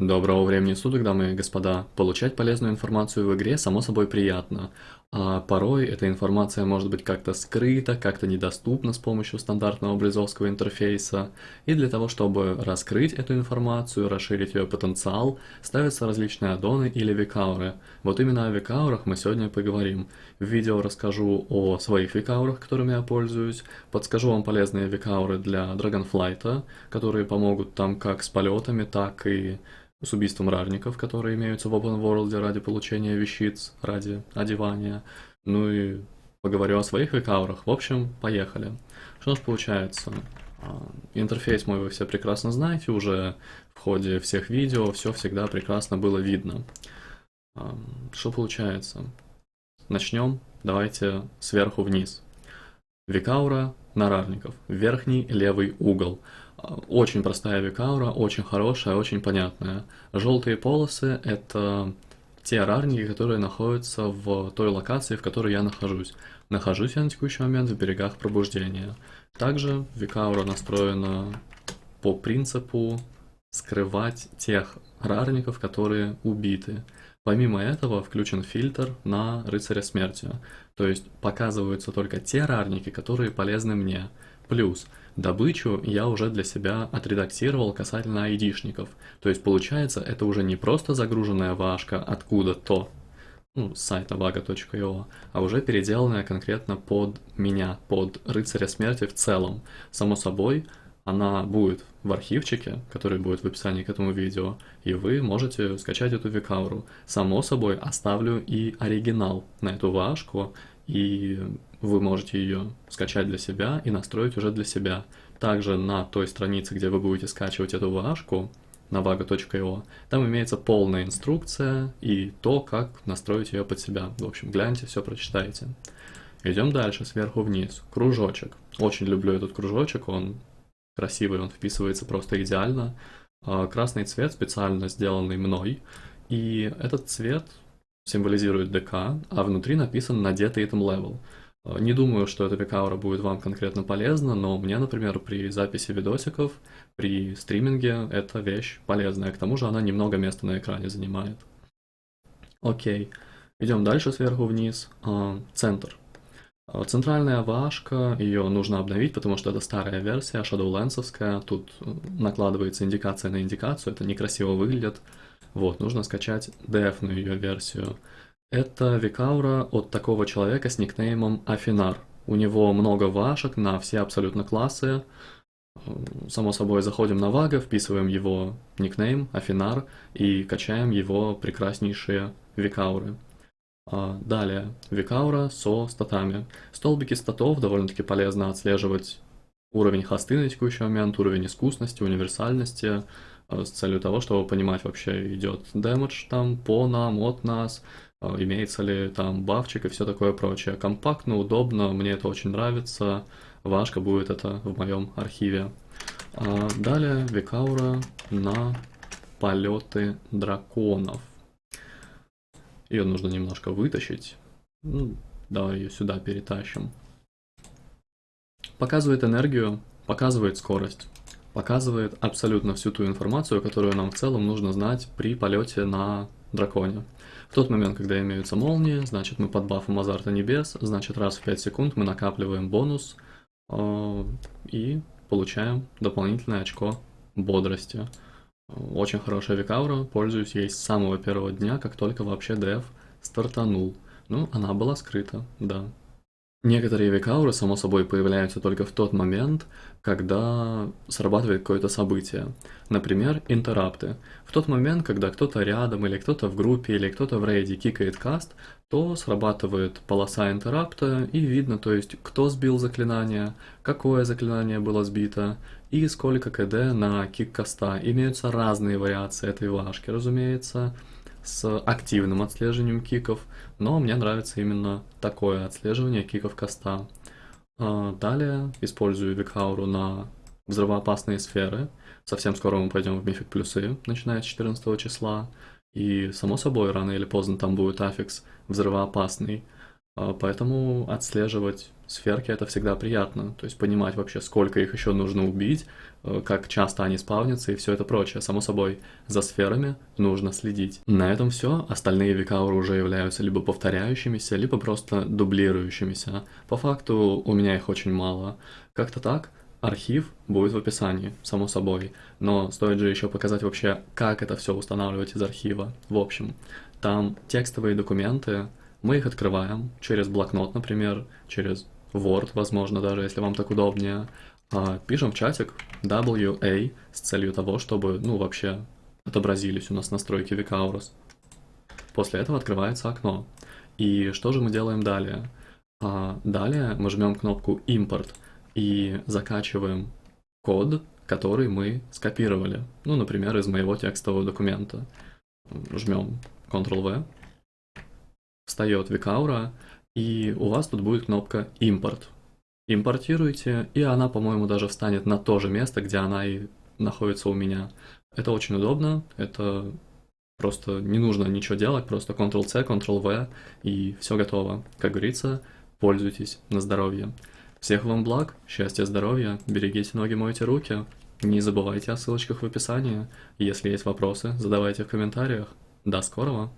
Доброго времени суток, дамы и господа. Получать полезную информацию в игре само собой приятно, а порой эта информация может быть как-то скрыта, как-то недоступна с помощью стандартного близовского интерфейса. И для того, чтобы раскрыть эту информацию, расширить ее потенциал, ставятся различные аддоны или викауры. Вот именно о викаурах мы сегодня поговорим. В видео расскажу о своих викаурах, которыми я пользуюсь, подскажу вам полезные викауры для Dragonflight, которые помогут там как с полетами, так и с убийством рарников, которые имеются в Open World ради получения вещиц, ради одевания. Ну и поговорю о своих векаурах. В общем, поехали. Что ж получается? А, интерфейс мой вы все прекрасно знаете, уже в ходе всех видео все всегда прекрасно было видно. А, что получается? Начнем, давайте сверху вниз. Викаура нарарников, верхний левый угол. Очень простая викаура, очень хорошая, очень понятная. Желтые полосы — это те рарники, которые находятся в той локации, в которой я нахожусь. Нахожусь я на текущий момент в берегах пробуждения. Также викаура настроена по принципу скрывать тех рарников, которые убиты. Помимо этого включен фильтр на рыцаря смерти, то есть показываются только те рарники, которые полезны мне. Плюс добычу я уже для себя отредактировал касательно айдишников, то есть получается это уже не просто загруженная вашка откуда-то, ну, с сайта vaga.io, а уже переделанная конкретно под меня, под рыцаря смерти в целом. Само собой, она будет в архивчике, который будет в описании к этому видео, и вы можете скачать эту викауру. Само собой, оставлю и оригинал на эту вашку, и вы можете ее скачать для себя и настроить уже для себя. Также на той странице, где вы будете скачивать эту вашку, на vaga.io, там имеется полная инструкция и то, как настроить ее под себя. В общем, гляньте, все прочитайте. Идем дальше, сверху вниз. Кружочек. Очень люблю этот кружочек, он красивый, он вписывается просто идеально. А, красный цвет специально сделанный мной, и этот цвет символизирует ДК, а внутри написан надетый item level. А, не думаю, что эта пикаура будет вам конкретно полезна, но мне, например, при записи видосиков, при стриминге эта вещь полезная. К тому же она немного места на экране занимает. Окей, идем дальше сверху вниз. А, центр. А центральная вашка, ее нужно обновить, потому что это старая версия, Shadowlands'овская, тут э, накладывается индикация на индикацию, это некрасиво выглядит. Вот, нужно скачать def ее версию. Это Викаура от такого человека с никнеймом Афинар. У него много вашек на все абсолютно классы. Само собой, заходим на Вага, вписываем его никнейм, Афинар, и качаем его прекраснейшие Викауры. А, далее, Викаура со статами. Столбики статов довольно-таки полезно отслеживать уровень хосты на текущий момент, уровень искусности, универсальности, а, с целью того, чтобы понимать вообще идет дэмэдж там по нам, от нас, а, имеется ли там бафчик и все такое прочее. Компактно, удобно, мне это очень нравится, важка будет это в моем архиве. Далее Викаура на полеты драконов. Ее нужно немножко вытащить. Ну, давай ее сюда перетащим. Показывает энергию, показывает скорость. Показывает абсолютно всю ту информацию, которую нам в целом нужно знать при полете на драконе. В тот момент, когда имеются молнии, значит мы под бафом азарта небес, значит раз в 5 секунд мы накапливаем бонус э, и получаем дополнительное очко бодрости. Очень хорошая викаура, пользуюсь ей с самого первого дня, как только вообще деф стартанул. Ну, она была скрыта, да. Некоторые викауры, само собой, появляются только в тот момент, когда срабатывает какое-то событие. Например, интерапты. В тот момент, когда кто-то рядом, или кто-то в группе, или кто-то в рейде кикает каст, то срабатывает полоса интерапта, и видно, то есть, кто сбил заклинание, какое заклинание было сбито, и сколько КД на кик каста. Имеются разные вариации этой вашки, разумеется с активным отслеживанием киков, но мне нравится именно такое отслеживание киков коста. А, далее использую Викауру на взрывоопасные сферы. Совсем скоро мы пойдем в Мифик плюсы, начиная с 14 числа. И, само собой, рано или поздно там будет аффикс взрывоопасный. А, поэтому отслеживать сферки это всегда приятно, то есть понимать вообще, сколько их еще нужно убить, э, как часто они спавнятся и все это прочее. Само собой, за сферами нужно следить. На этом все. Остальные викауры уже являются либо повторяющимися, либо просто дублирующимися. По факту у меня их очень мало. Как-то так. Архив будет в описании, само собой, но стоит же еще показать вообще, как это все устанавливать из архива. В общем, там текстовые документы, мы их открываем через блокнот, например, через Word, возможно, даже, если вам так удобнее. А, пишем в чатик WA с целью того, чтобы, ну, вообще отобразились у нас настройки Vicaurus. После этого открывается окно. И что же мы делаем далее? А, далее мы жмем кнопку Import и закачиваем код, который мы скопировали. Ну, например, из моего текстового документа. Жмем Ctrl-V встает Викаура, и у вас тут будет кнопка «Импорт». Импортируйте, и она, по-моему, даже встанет на то же место, где она и находится у меня. Это очень удобно, это просто не нужно ничего делать, просто Ctrl-C, Ctrl-V, и все готово. Как говорится, пользуйтесь на здоровье. Всех вам благ, счастья, здоровья, берегите ноги, мойте руки. Не забывайте о ссылочках в описании. Если есть вопросы, задавайте в комментариях. До скорого!